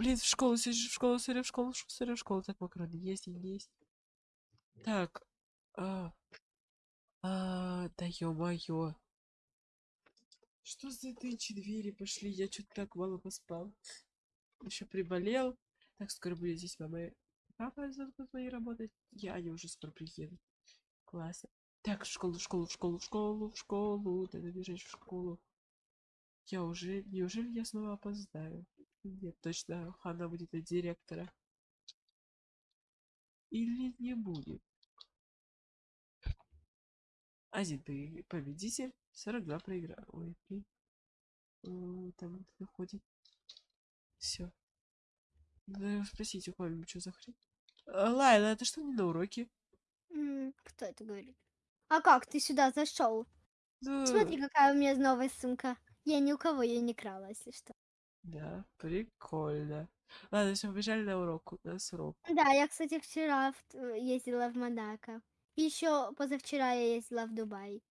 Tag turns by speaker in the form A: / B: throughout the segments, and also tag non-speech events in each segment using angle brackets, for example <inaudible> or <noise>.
A: Блин, в школу, сижу, в школу, сырю, в школу, сырю, в школу. Так, макароны есть не есть? Так. А, а, да ё-моё. Что за тычи двери пошли? Я что-то так мало поспал. Еще приболел. Так, скоро будет здесь мама и папа будут мои работать. Я, они уже скоро приедут. Классно. Так, в школу, в школу, в школу, в школу, в школу. Надо бежать в школу. Я уже... Неужели я снова опоздаю? Нет, точно, Хана будет от директора. Или не будет? Один победитель, 42 проиграл. Ой, блин. Там выходит. Все. Надо спросить у кого что за хрень. А, Лайла, это что не на уроке?
B: Кто это говорит? А как ты сюда зашел?
A: Ну,
B: Смотри, какая у меня новая сумка. Я ни у кого ее не крала, если что.
A: Да, прикольно. Ладно, все, побежали на урок. У нас урок.
B: Да, я, кстати, вчера в т- ездила в Монако. Еще позавчера я ездила в Дубай.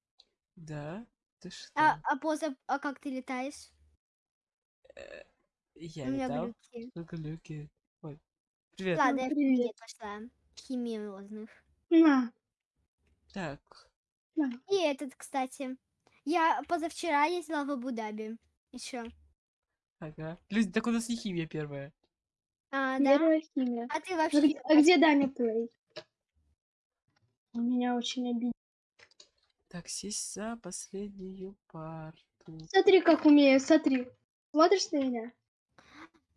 A: Да? Ты что?
B: А, а поза... А как ты летаешь?
A: Я
B: у меня
A: летал?
B: глюки.
A: Ну, глюки. Ой. Привет.
B: Ладно, я в
C: привет.
B: кабинет пошла. Химиозных.
C: На,
A: Так.
C: на.
B: И этот, кстати. Я позавчера ездила в Абу-Даби. Еще.
A: Ага. Люди, так у нас не химия первая.
B: А, да?
C: Первая химия.
B: А ты
C: А
B: вообще...
C: где, а где Даня Плей? Он меня очень обидел.
A: Так, сесть за последнюю парту.
C: Смотри, как умею, смотри. Смотришь на меня?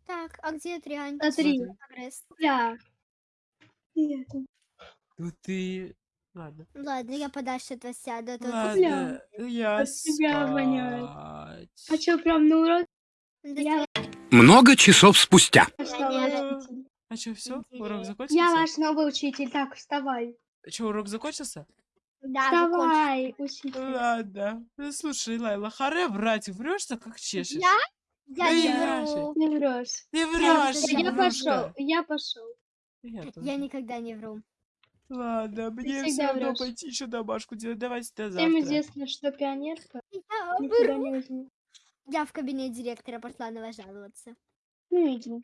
B: Так, а где Триань?
C: Смотри.
B: Прогресс.
C: Это.
A: Ну ты... Ладно.
B: Ладно, я подальше от вас сяду. а то тут-
A: Ладно, я
C: от тебя воняет. А что, прям на урок Я-
D: Много часов спустя.
A: А что, все? Урок закончился?
C: Я ваш новый учитель. Так, вставай.
A: Что, урок закончился?
B: Да.
C: Вставай, учитель.
A: Ладно. Ну, слушай, Лайла, харе врать, врешь-то как чешешь.
B: Я? Я не вру.
C: Не врешь.
B: Я
A: врешь,
C: Я
B: вру.
C: пошел, я пошел.
A: Я,
B: никогда не вру.
A: Ладно, мне все равно пойти еще домашку делать. Давайте до
C: Всем
A: завтра.
C: известно, что пионерка
B: Я
C: не.
B: Я в кабинет директора пошла на вас жаловаться.
C: Ну иди.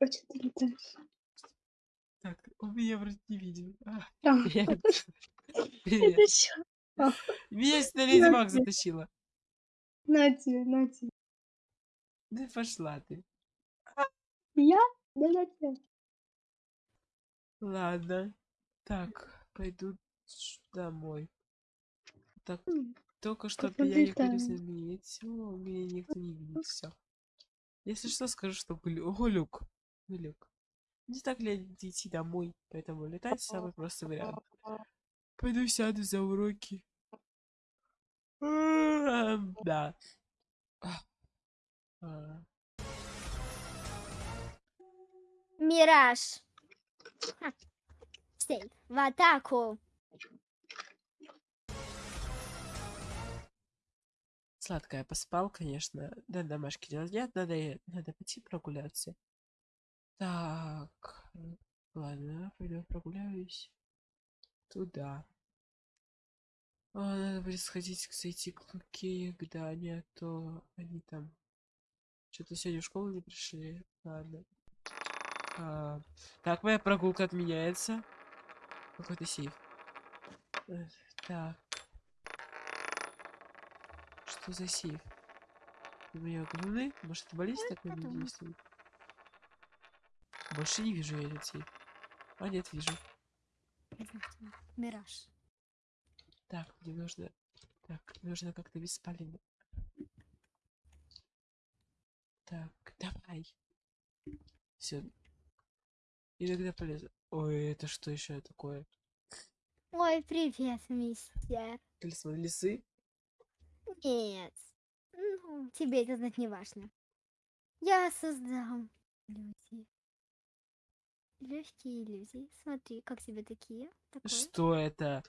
C: А ты летаешь?
A: Так, он меня вроде не видел. А, <laughs>
C: А,
A: Привет. Привет.
C: Это что?
A: Меня сюда Леди
C: Здравствуй.
A: затащила.
C: На тебе, на тебе.
A: Да пошла ты.
C: Я? Да на тебе.
A: Ладно. Так, пойду домой. Так, только что никто не
C: улетаем.
A: заметил, меня никто не видит, все. Если что, скажу, что глю- глюк. Глюк. Не так ли идти домой, поэтому летать самый простой вариант. Пойду сяду за уроки. Да. А.
B: Мираж. Сейф. В атаку.
A: Сладкая поспал, конечно. Да, домашки делать нет, надо, надо пойти прогуляться. Так, ладно, пойду прогуляюсь туда. А, надо будет сходить, зайти к Луке, к Дане, а то они там что-то сегодня в школу не пришли. Ладно. А, так, моя прогулка отменяется. Какой-то сейф. Э, Так. Что за сейф? У меня говны? Может, баллист такой действует? Больше не вижу я этот сейф. А, нет, вижу.
B: Мираж.
A: Так, мне нужно... Так, нужно как-то беспаленно. Так, давай. Все. Иногда полезно. Ой, это что еще такое?
B: Ой, привет, мистер.
A: Талисман лисы?
B: Нет. Ну, тебе это знать не важно. Я создам иллюзии. Легкие иллюзии. Смотри, как тебе такие? Такое.
A: Что это?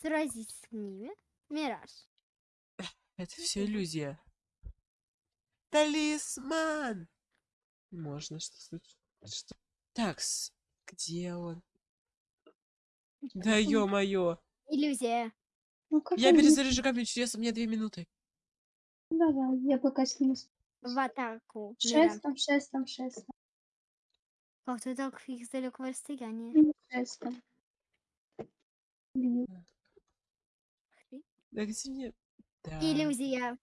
B: Сразись с ними. Мираж.
A: Это все иллюзия. Талисман! Можно что случилось? Что? Такс, где он? Да ё-моё!
B: Иллюзия.
C: Ну, как
A: Я
C: он будет?
A: перезаряжу компьютер, у меня две минуты.
C: Давай, я пока сниму.
B: в атаку.
C: Шестом, шестом, шестом.
B: Как ты так их с далекого расстояния?
C: Ну, Шестом. Бью.
A: Да где мне... Да.
B: Иллюзия.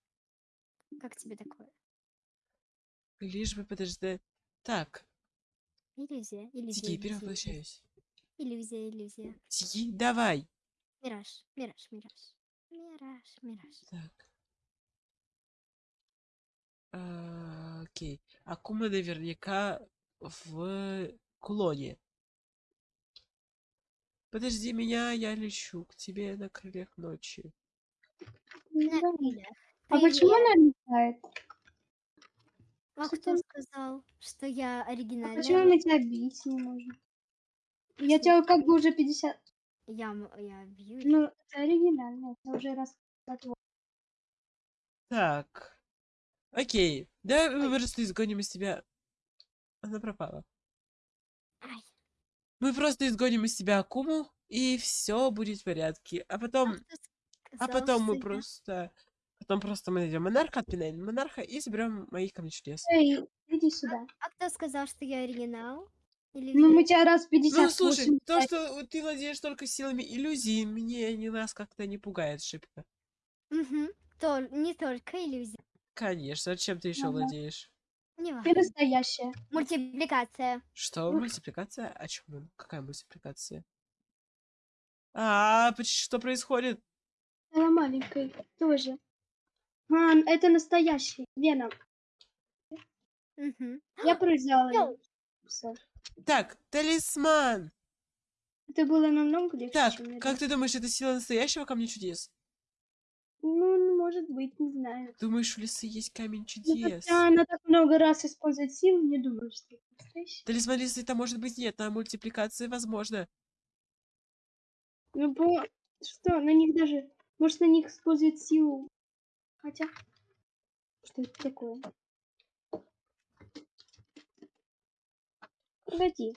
B: Как тебе такое?
A: Лишь бы подождать. Так,
B: Иллюзия, иллюзия.
A: Тики,
B: иллюзия,
A: перевоплощаюсь.
B: Иллюзия, иллюзия.
A: Тики, давай.
B: Мираж, мираж, мираж. Мираж, мираж.
A: Так. А, Окей. Акума наверняка в кулоне. Подожди меня, я лечу к тебе на крыльях ночи.
B: На крыльях.
C: А почему она летает?
B: А
C: Что
B: кто сказал, что я
C: А
B: оригинальная?
C: почему мы тебя бить не можем? Я тебя как бы уже 50...
B: Я, м- я бью.
C: Ну, это оригинально. Это уже раз...
A: Так. Окей. Да, мы просто изгоним из тебя. Она пропала.
B: Ай,
A: Мы просто изгоним из тебя Акуму, и все будет в порядке. А потом, а
B: сказал,
A: потом мы
B: что я-
A: просто, потом просто мы найдем монарха, отпинаем монарха и заберем моих камней чудес.
C: Эй, иди сюда.
B: А кто сказал, что я оригинал?
C: Ну, мы тебя раз 50
A: Ну, слушай, то, что ты владеешь только силами иллюзии, мне не нас как-то не пугает шибко.
B: Мгм. Тол- не только иллюзия.
A: Конечно, а чем ты еще
C: Ага.
A: владеешь?
B: Не
C: Ты
B: важно.
C: настоящая.
B: Мультипликация.
A: Что? Мультипликация? О чем? Какая мультипликация? А, что происходит?
C: Она маленькая тоже. А, это настоящий. Веном.
B: Мгм.
C: Я. <gasps> Всё.
A: Так, талисман.
C: Это было намного легче,
A: Так,
C: чем
A: как ты думаешь, это сила настоящего камня чудес?
C: Ну, может быть, не знаю.
A: Думаешь, у лисы есть камень
C: Ну,
A: чудес?
C: хотя она так много раз использует силу, не думаю, что это настоящий.
A: Талисман лисы это может быть нет, на мультипликации возможно.
C: Ну, по... что, на них даже... Может, на них использует силу. Хотя... Что это такое? Погоди.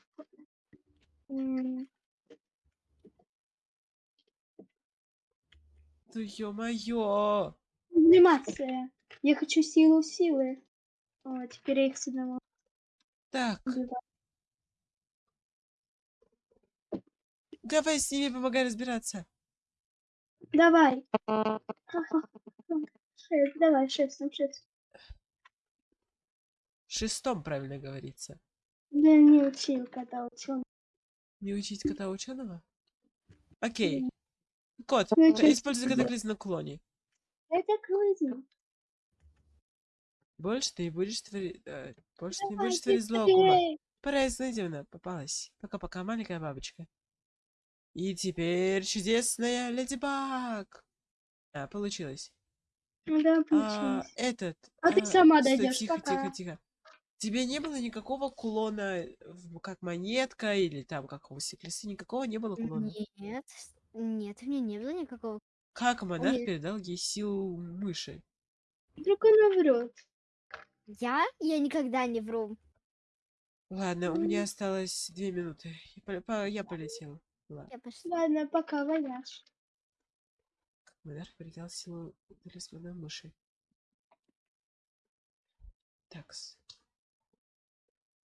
A: Ну ё-моё!
C: Сублимация. Я хочу силу силы. О, теперь я их с одного
A: Так,
C: убиваю.
A: давай с ними помогай разбираться.
C: Давай. Шесть, давай, шесть, там шесть.
A: Шестом, правильно говорится.
C: Да не учил, когда учил.
A: Не учить кота ученого? Окей. Кот,
C: Ну,
A: ка-
C: чё
A: используй катаклизм на клоне.
C: Это клизм.
A: Больше ты не будешь творить... э, больше ты не будешь творить зло. Пора Снайдевна попалась. Пока-пока, маленькая бабочка. И теперь чудесная Леди Баг. А, получилось.
C: Ну Да,
A: А,
C: получилось.
A: этот...
C: А ты сама
A: стой,
C: дойдёшь,
A: Тихо,
C: пока.
A: тихо, тихо. Тебе не было никакого кулона, как монетка или там как у Секлисы, никакого не было кулона?
B: Нет, нет, у меня не было никакого.
A: Как монарх передал ей силу мыши?
C: Вдруг она врет.
B: Я? Я никогда не вру.
A: Ладно, у меня осталось две минуты. Я, пол- по- я полетел. Ладно.
B: Я пошла.
C: Ладно, пока, вояж.
A: Монарх передал силу талисмана мыши. Такс.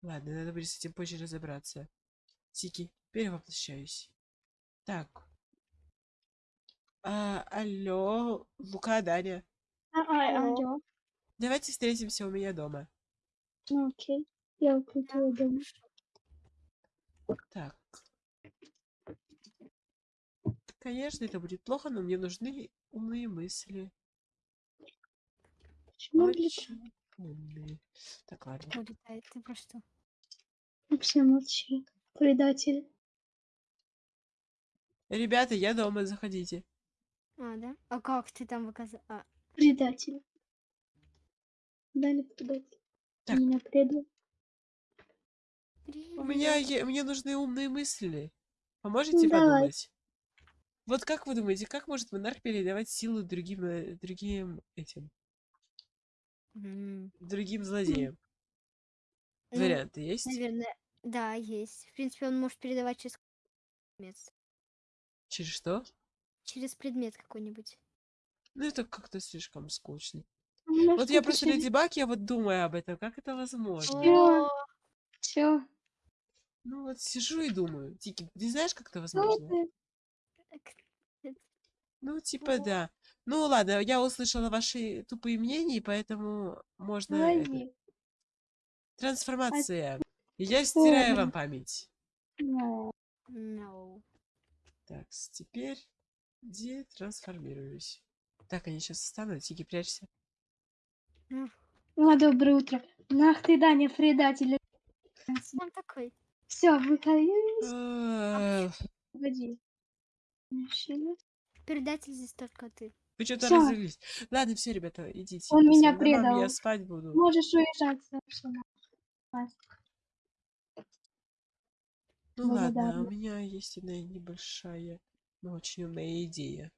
A: Ладно, надо будет с этим позже разобраться. Тики, перевоплощаюсь. Так. А, алло, Лука, Даня.
C: А, а,
B: Алло.
C: алло.
A: Давайте встретимся у меня дома.
C: Ну, окей. Я укрутила дом.
A: Так. Конечно, это будет плохо, но мне нужны умные мысли.
C: Почему для
A: Очень умные. Так, ладно.
B: Улетает. Ты про что?
C: Вообще молчи. Предатель.
A: Ребята, я дома, заходите.
B: А, да? А как ты там выказал? А,
C: Предатель. Дали предатель.
A: Так.
C: Меня предал.
A: У меня е- мне нужны умные мысли. Поможете
C: Ну, давай.
A: подумать? Вот как вы думаете, как может монарх передавать силу другим, э, другим этим, другим злодеям?
B: ну,
A: Варианты есть?
B: Наверное, да, есть. В принципе, он может передавать через предмет.
A: Через что?
B: Через предмет какой-нибудь.
A: Ну это как-то слишком скучно. Вот я просто Леди Баг, я вот думаю об этом, как это возможно.
B: О,
C: Все.
A: Ну вот сижу и думаю. Тики, ты знаешь, как это
C: Ну,
A: возможно?
C: ты-
A: Ну, типа, да. Ну, ладно, я услышала ваши тупые мнения, поэтому можно... это,
C: Лови.
A: Трансформация. И Я стираю вам память.
C: Ну,
B: no.
A: Так, с- теперь детрансформируюсь. Так, они сейчас встанут. Тики, прячься.
C: Ну, доброе утро. Нах ты, Даня, предатель.
B: Он такой.
C: Все, выходи.
A: Э,
C: Погоди. Мужчина.
B: Предатель здесь только ты.
A: Вы что-то развелись. Ладно, все, ребята, идите.
C: Он меня предал.
A: Я спать буду.
C: Можешь уезжать.
A: Ну ладно, а у меня есть одна небольшая, но очень умная идея.